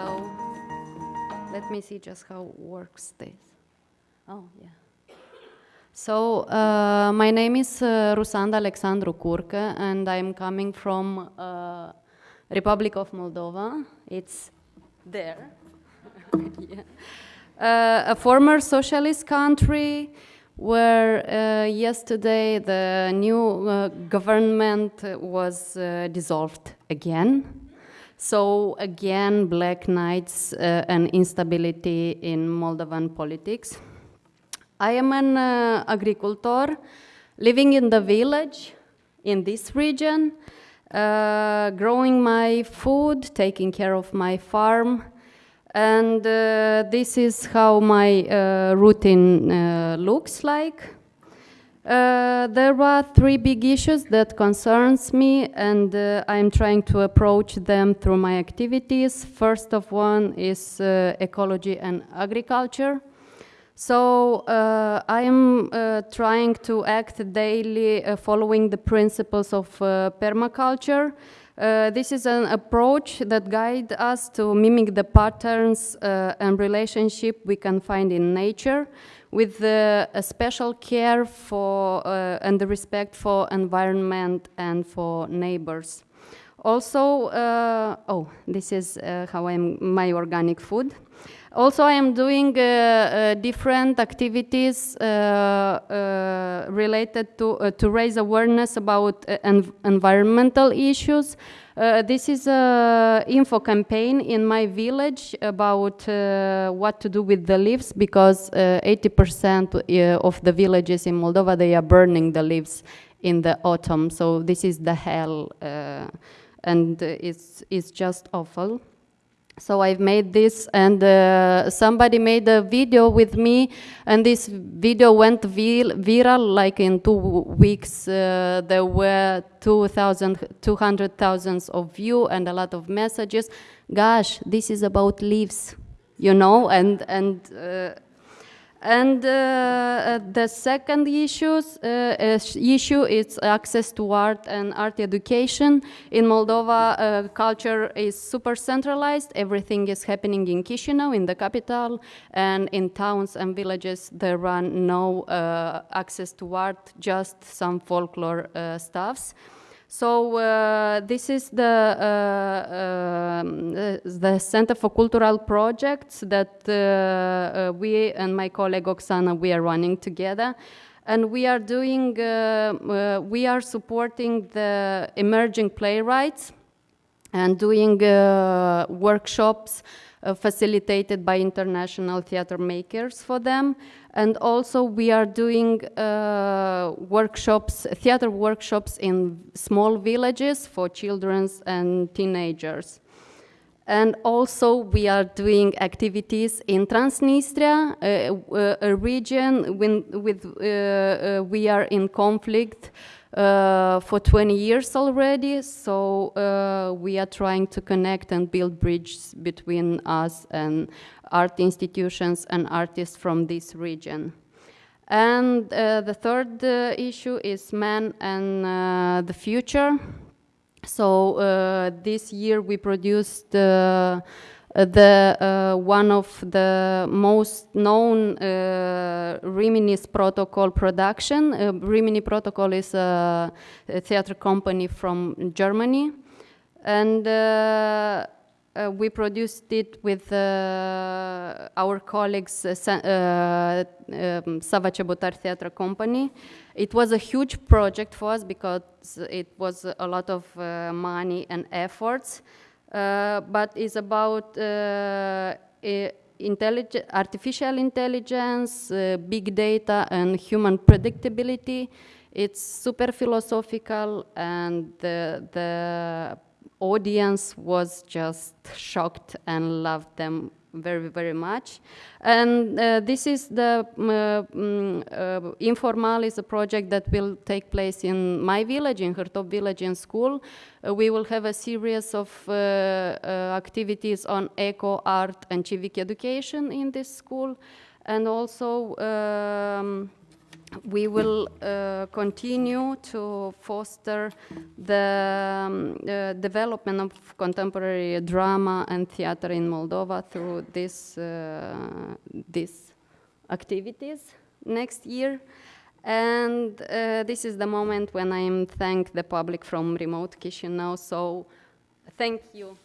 hello. Let me see just how works this. Oh, yeah. So, uh, my name is uh, Rusanda Alexandru Curcă, and I'm coming from uh, Republic of Moldova. It's there. yeah. Uh, a former socialist country where uh, yesterday the new uh, government was uh, dissolved again. So again, black nights uh, and instability in Moldovan politics. I am an uh, agricultor living in the village in this region, uh, growing my food, taking care of my farm, and uh, this is how my uh, routine uh, looks like. Uh, there are three big issues that concerns me and uh, I'm trying to approach them through my activities. First of one is uh, ecology and agriculture. So uh, I am uh, trying to act daily uh, following the principles of permaculture. This is an approach that guides us to mimic the patterns and relationship we can find in nature with uh, a special care for uh, and the respect for environment and for neighbors. Also, uh, oh, this is how I'm my organic food. Also, I am doing uh, uh, different activities uh, related to to raise awareness about env environmental issues. Uh, this is a info campaign in my village about uh, what to do with the leaves because 80% uh, of the villages in Moldova they are burning the leaves in the autumn. So this is the hell, and it's it's just awful. So I've made this and uh, somebody made a video with me and this video went viral like in two weeks. Uh, there were 200,000 of views and a lot of messages. Gosh, this is about leaves, you know, and, and uh, and uh, uh, the second issues, uh, issue is access to art and art education. In Moldova, uh, culture is super centralized. Everything is happening in Chisinau, in the capital, and in towns and villages there are no uh, access to art, just some folklore uh, stuffs. So uh, this is the, uh, um, the Center for Cultural Projects that uh, uh, we and my colleague Oksana, we are running together. And we are doing, uh, we are supporting the emerging playwrights and doing workshops facilitated by international theater makers for them. And also we are doing uh, workshops, theater workshops in small villages for children and teenagers. And also we are doing activities in Transnistria, uh, a region when, with, uh, uh, we are in conflict uh, for 20 years already. So uh, we are trying to connect and build bridges between us and art institutions and artists from this region. And uh, the third uh, issue is man and uh, the future. So this year we produced the uh, one of the most known Riminis Protokoll production. Rimini Protokoll is a, a, theater company from Germany, and uh, we produced it with uh, our colleagues, uh, uh um, Theatre Company. It was a huge project for us because it was a lot of uh, money and efforts, uh, Uh, but it's about uh, intelligent, artificial intelligence, uh, big data, and human predictability. It's super philosophical, and the, the audience was just shocked and loved them very, very much. And uh, this is the uh, um, uh, Informal is a project that will take place in my village, in Hârtop village in school. Uh, we will have a series of uh, uh, activities on eco, art, and civic education in this school. And also, um, we will uh, continue to foster the um, uh, development of contemporary drama and theater in Moldova through this, uh, these activities next year. And uh, this is the moment when I thank the public from remote Chisinau. So thank you.